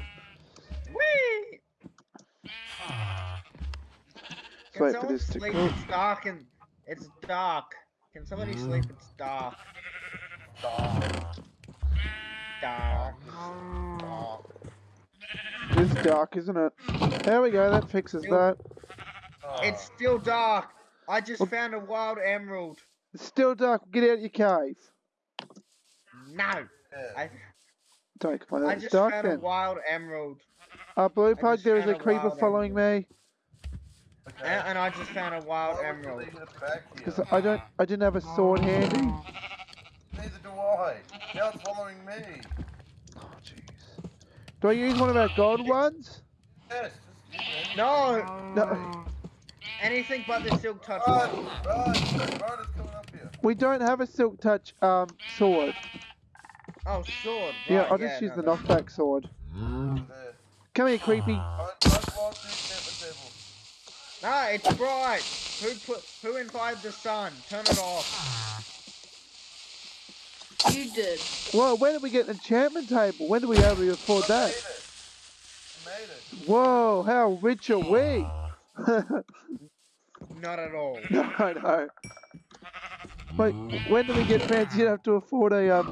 Whee! Can Wait for someone this to sleep? cook. It's dark and it's dark. Can somebody sleep? It's dark. Dog. Dark. Dog. It's dark, isn't it? There we go, that fixes that. Oh. It's still dark. I just Well- found a wild emerald. It's still dark, get out of your cave. No. Yeah. I Don't complain, I just dark found a wild emerald. Uh, Blue Pug, there is a found a creeper wild following me. Okay. And, and I just found a wild Why emerald. leave it? Because I don't, I didn't have a sword handy. Neither do I. Now it's following me. Jeez. Do I use one of our gold ones? Yes, just use. No. No, Anything but the silk touch. Run, run, run, up here. we don't have a silk touch um sword. Oh, sword. Yeah, I'll just use no, the that's- knockback sword. There. Come here, creepy. Don't, don't walk through the table. No, it's bright. Who put? Who invited the sun? Turn it off. You did. Whoa, when did we get an enchantment table? When did we able to afford I that? made it. I made it. Whoa, how rich are we? Not at all. no, no. Wait, when do we get fancy enough to afford a um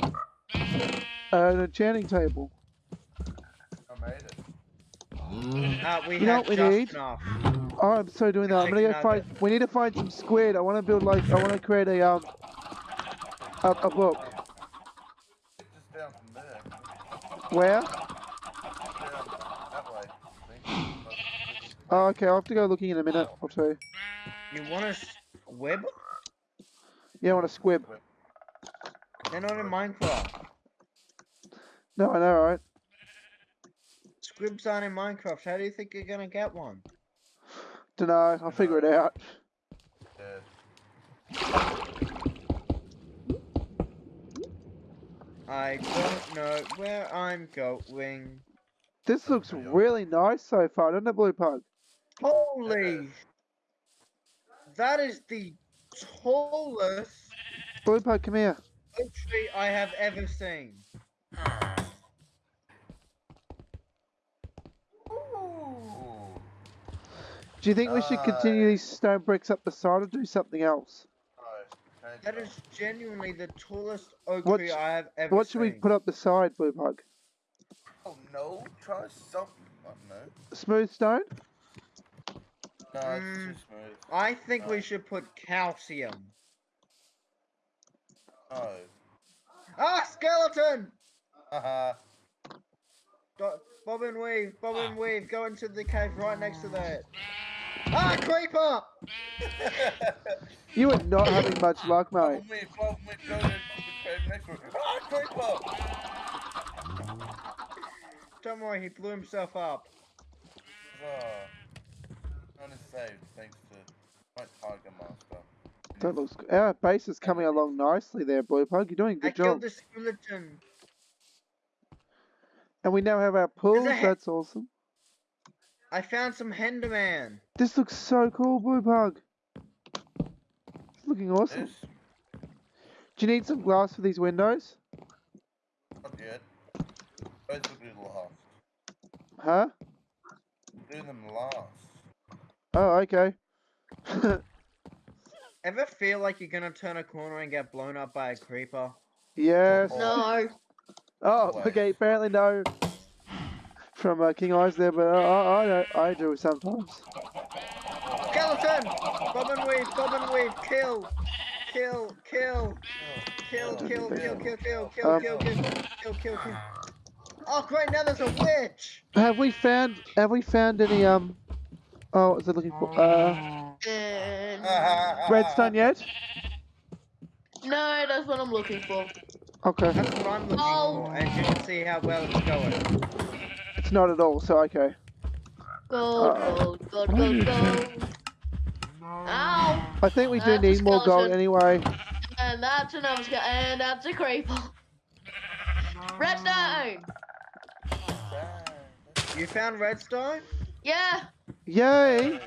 an enchanting table? I made it. Uh, we You know what we need? enough. Oh, I'm so doing that. I'm gonna go find. We need to find some squid. I want to build like. I want to create a um a, a book. Just down from there. Where? That way. Oh, okay. I'll have to go looking in a minute or two. You want a squib? Yeah, I want a squib. They're not in Minecraft. No, I know, right? Squibs aren't in Minecraft. How do you think you're gonna get one? Dunno. I'll figure it out. I don't know where I'm going. This looks really nice so far, doesn't it, Blue Pug? Holy! That is the tallest Blue Pug, come here. oak tree I have ever seen. Ooh. Do you think we should uh, continue these stone bricks up the side or do something else? No, change That it is genuinely the tallest oak What tree I have ever What seen. should we put up the side, Blue Pug? up. Oh no, try something. Oh, no. Smooth stone? No, Mm. too smooth. I think we should put calcium. No. Ah, skeleton! Haha. Do- Bob and weave, Bob and weave, go into the cave right next to that. Ah, creeper! You are not having much luck, mate. Follow me, follow me, go into the cave next to it. Ah, creeper! Don't worry, he blew himself up. None is saved thanks to my Tiger Master. That looks good. Our base is coming along nicely there, Blue Pug. You're doing a I good killed job. the skeleton. And we now have our pools. a he- That's awesome. I found some Enderman. This looks so cool, Blue Pug. It's looking awesome. This? Do you need some glass for these windows? Not yet. Those will do last. Huh? Do them last. Oh, okay. Ever feel like you're gonna turn a corner and get blown up by a creeper? yes. No. Oh, Wait. okay. Apparently no. From uh, King Eyes there, but uh, I, I, don't- I do sometimes. Skeleton! Bob and weave, Bob and weave, kill! Kill, kill, kill, kill, kill, kill, kill, kill, Um, kill, kill, kill, kill, kill. Oh great, now there's a witch! Have we found? Have we found any um? Oh, what was I looking for? Uh, And redstone yet? no, that's what I'm looking for. Okay, That's what I'm looking Oh. for, and you can see how well it's going. It's not at all. So okay. Gold, Uh-oh. gold, gold, gold, gold. Ow! I think we do That's need more gold anyway. And that's another sky, and that's a creeper. Redstone! You found redstone? Yeah, Yay!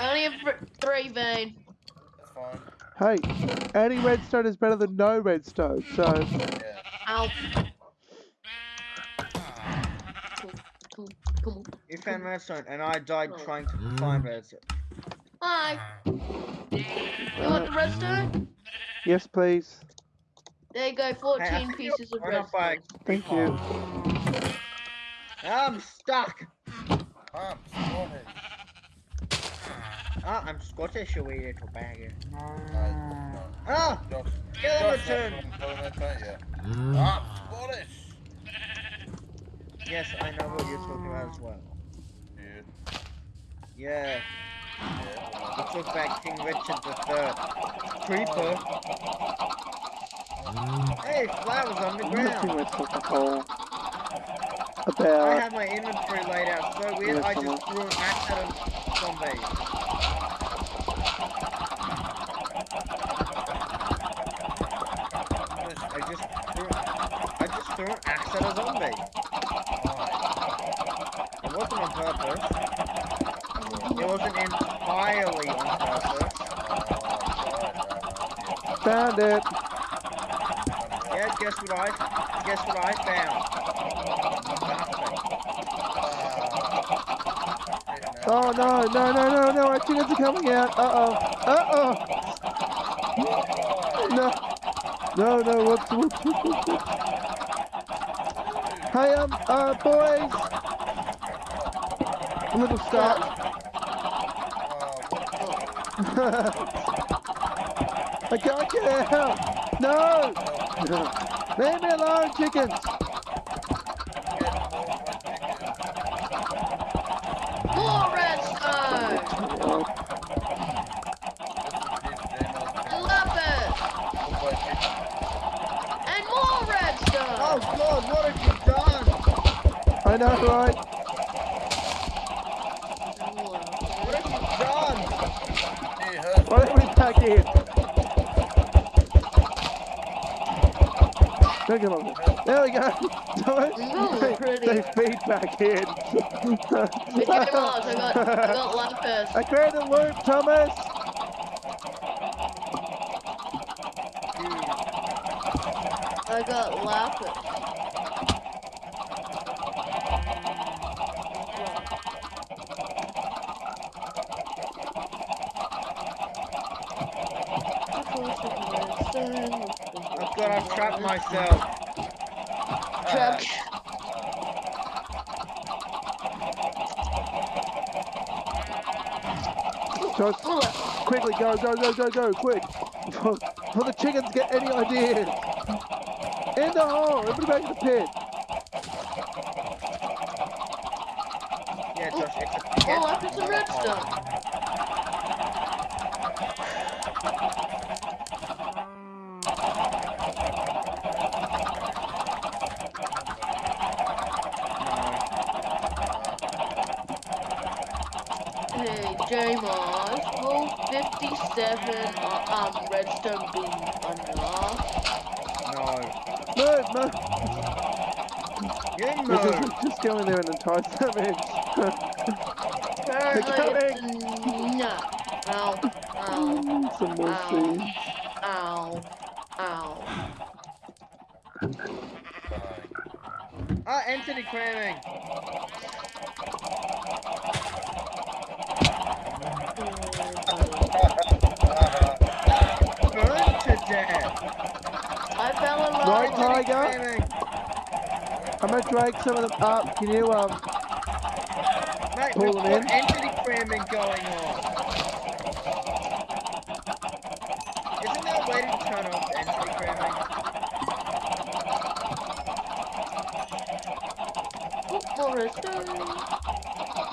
only a three vein. Hey, any redstone is better than no redstone. So Yeah. Ow. You found redstone, and I died Oh. trying to find redstone. Hi. You want the redstone? yes, please. There you go, 14 I think pieces of you're right by- redstone. Thank you. I'm stuck! I'm Scottish. Ah, I'm Scottish, you wee little bagger. No, no. Ah! Josh, Skeleton! Josh, that's I'm calling that, don't? I'm Scottish. Yes, I know what you're talking about as well. Dude. Yeah, Yeah. we talk about King Richard III. Creeper. Hey, flowers on the Nothing ground. with the hole. I About have my inventory laid out so weird, I just threw an axe at a zombie. I just threw, I just threw an axe at a zombie. It wasn't on purpose. It wasn't entirely on purpose. Found it. Yeah, guess what I guess what I found? Oh no, no, no, no, no! Our chickens are coming out. Uh oh. Uh oh. No. No, no. Whoops, whoops, whoops, whoops, whoops. Hey, um, uh, boys. A little stop. Out. No. Leave me alone, chickens. More redstone! Oh, Lapis! And more redstone! Oh god, what have you done? I know, right? What have you done? Why don't we back in? Don't come over. There we go. Thomas, they, feed back in. It came out, I got, I got lapis. I created a loop, Thomas. I got lapis. Oh god, I've trapped myself. Trapped. Josh, Pull it. quickly, go, go, go, go, go, quick. Before, before the chickens get any ideas. In the hole, everybody back in the pit. Yeah, Josh, it's a Oh, I put some not a hole. redstone. Hey, J-Moss, will 57 uh, um, redstone be enough? No. Move, move. You Just, move. just go in there and entice them in. Apparently coming. no. Ow, ow, Some more Ow. seeds. ow, ow. Ah, entity cramming. Drag some of them up. Can you um Mate, Pull them in. entity cramming going on. Isn't there a way to turn off entity cramming? Oh, more redstone.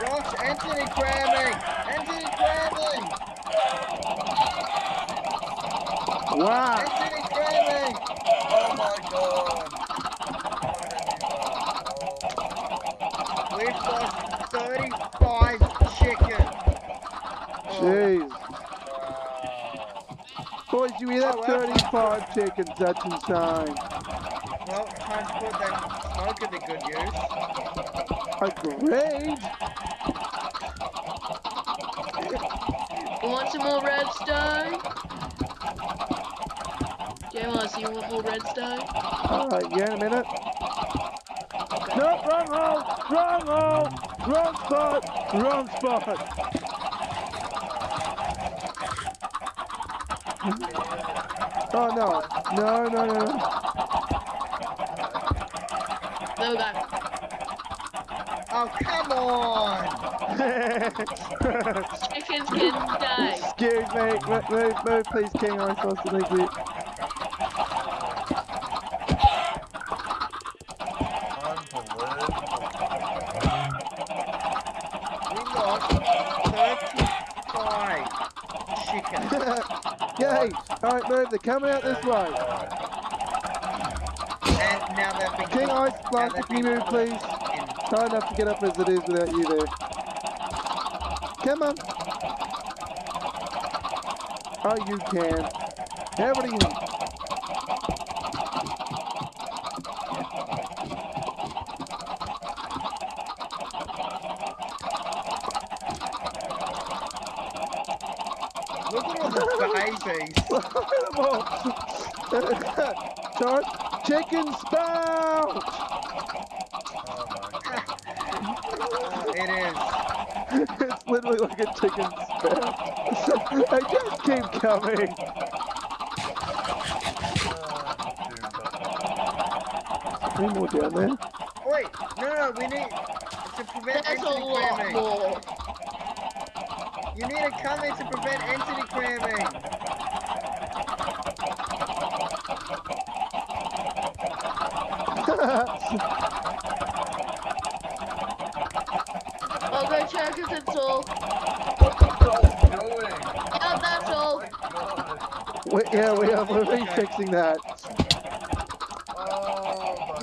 Josh, entity cramming. entity cramming. Wow. entity cramming. Oh my god! We've lost 35 chickens. Jeez. Wow. Boys, you hear that? Oh, wow. 35 chickens. That's insane. Well, time to put that smoker to good use. Agreed. You want some more redstone? J-Moss, you want more redstone? Uh, yeah, in a minute. No, wrong hole! Wrong hole! Wrong spot! Wrong spot! Oh no. No, no, no, no. There we. Oh, come on! Chickens can die. Excuse me. Move, move, move please, King I'm supposed to thank you. We lost 35 chickens. Yay! Alright, move, they're coming out this way. And now they've been King Ice now Blaster, you move please? in- Hard enough to get up as it is without you there. Come on. Oh, you can. Everybody in. Look at all the babies. Sorry, chicken spout! Oh, it is. it's literally like a chicken spout. they just keep coming. Any more down there? Wait, no, no, we need to prevent That's a entity lot cramming. more. You need to come in to prevent entity cramming. I'll go check if it's all. Yeah, that's all. we, yeah, we are we're refixing that.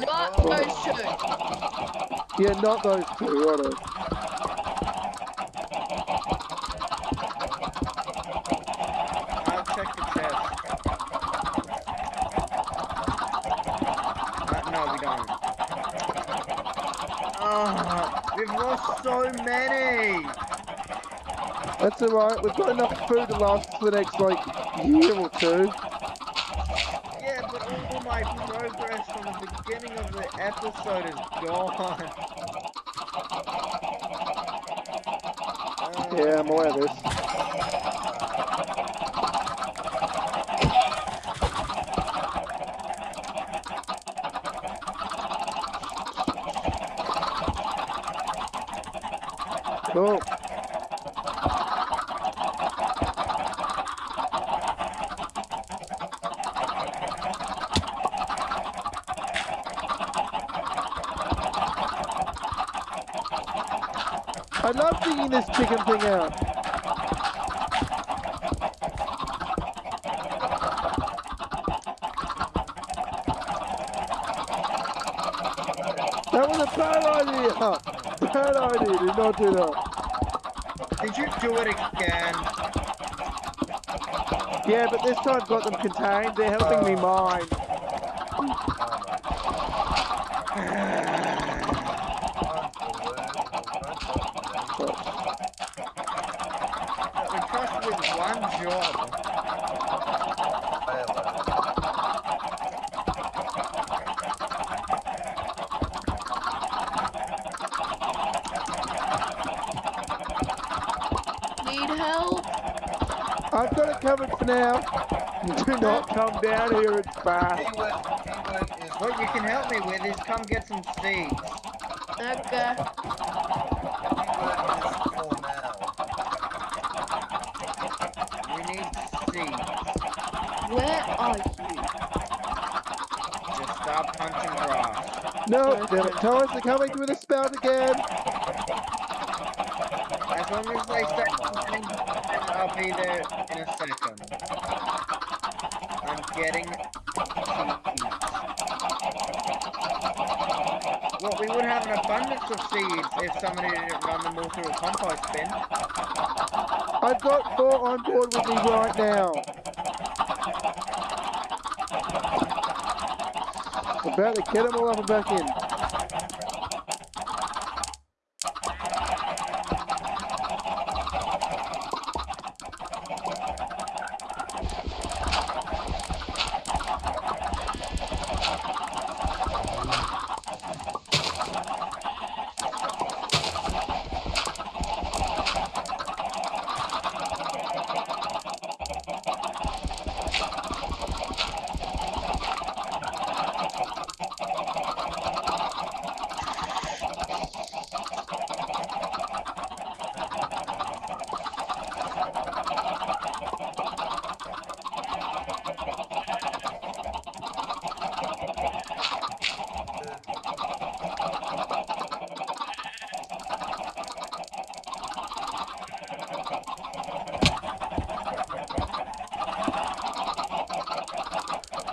Not those two. Yeah, not those two, righto. I'll check the chest. Uh, no, we don't. Oh, we've lost so many. That's alright, we've got enough food to last us for the next, like, year or two. Yeah, but all my progress from the beginning of the episode is gone. Yeah, I'm of this. Cool. I love digging this chicken thing out. That was a bad idea! Bad idea, did not do that. Did you do it again? Yeah, but this time I've got them contained, they're helping me oh. mine. We trust with one job. Need help? I've got it covered for now. Do not come down here, it's bad. Keyword, keyword is What you can help me with is come get some seeds. Okay. keyword is for now. We need seeds. Where are you? Just start punching grass. No, damn it, Thomas, they're coming through the spout again. As long as they start punching, I'll be there in a second. Getting seeds. Well, we would have an abundance of seeds if somebody didn't run them all through a compost bin. I've got four on board with me right now. About to get them all up and back in.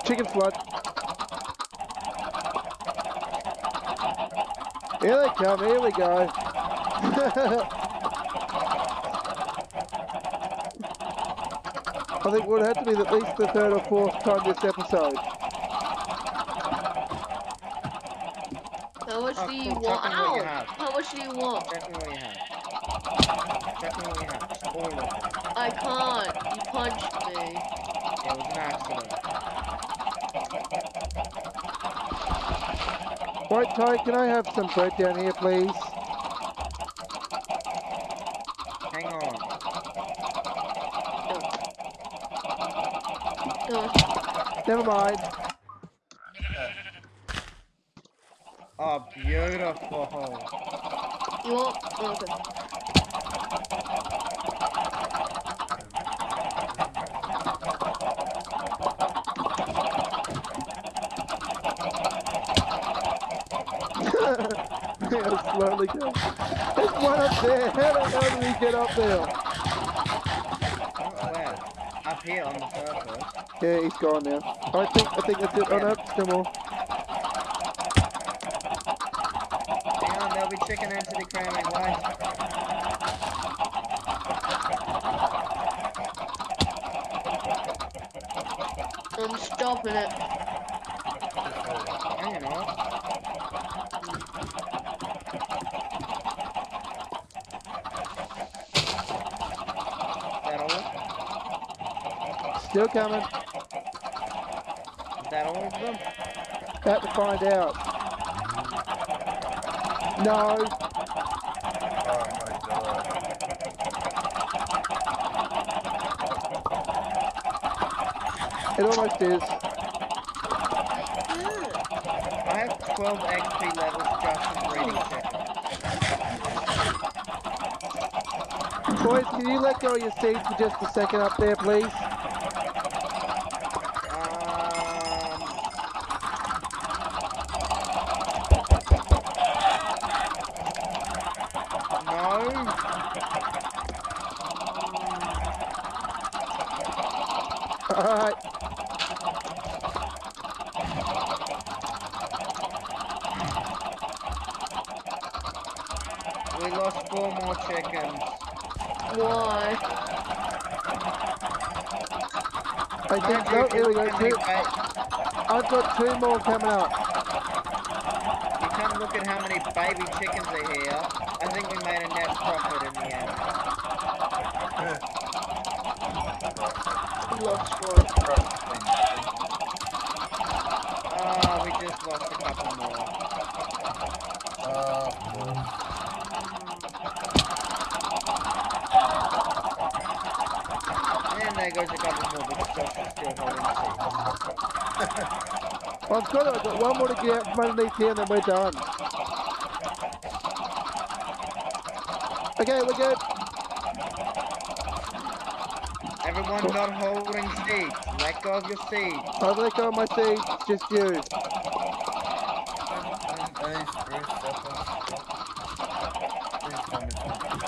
Chicken flood. Here they come, here we go. I think it would have to be at least the third or fourth time this episode. How much Oh, do you cool. want? Tell you Ow! How much do you want? Check me what you have. Check me what you have. Just all of it. I can't. You punched me. It was an accident. Right, Ty, can I have some bread down here, please? Hang on. No. Never mind. Oh, beautiful. You want? Okay. He'll slowly go. There's one up there. How the hell did he get up there? Where? Up here on the surface. Yeah, he's gone now. I think I think that's it. Oh no, still more. Hang on, there'll be chicken entity cramming. Why? I'm stopping it. Hang on. That all? Still coming. Is that all of them? About to find out. No. Oh my god. It almost is. I have 12 XP levels just from breeding chicken. Boys, can you let go of your seats for just a second up there, please? Um, no. Alright. We lost four more chickens. Why? I think, oh, here we go. Two, I've got two more coming up. You come look at how many baby chickens are here. I think we made a net profit in the end. We lost one. Ah, we just lost a couple more. Uh, And there goes a couple more because is still holding seat. I've got it. I've got one more to get out from underneath here and then we're done. Okay, we're good. Everyone not holding seats. Let go of your seats. I've let go of my seat. Just you. any spruce suppers? Please tell me something.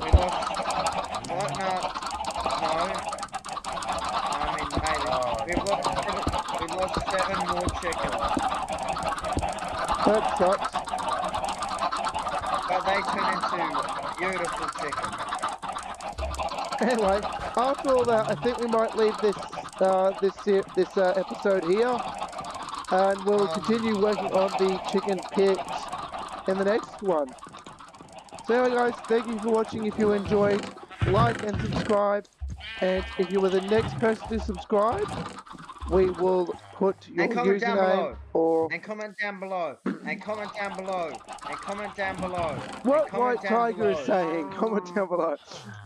We lost. What? No. No. I mean, maybe. We've lost seven, we've lost seven more chickens. That sucks. But they turn into beautiful chickens. Anyway, after all that, I think we might leave this uh, this this uh, episode here, and we'll continue working on the chicken pits in the next one. So anyway, guys, thank you for watching. If you enjoyed, like and subscribe. And if you were the next person to subscribe, we will put your And comment down username below. or And comment down below. And comment down below. And comment down below. what White Tiger is saying. Comment down below.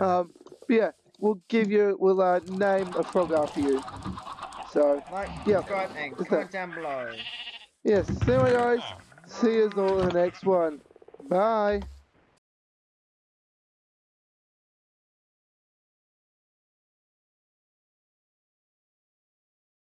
Um, yeah, we'll give you, we'll uh, name a frog after you. So, Like, Yeah. subscribe, and comment down below. yes, anyway, guys, see you all in the next one. Bye.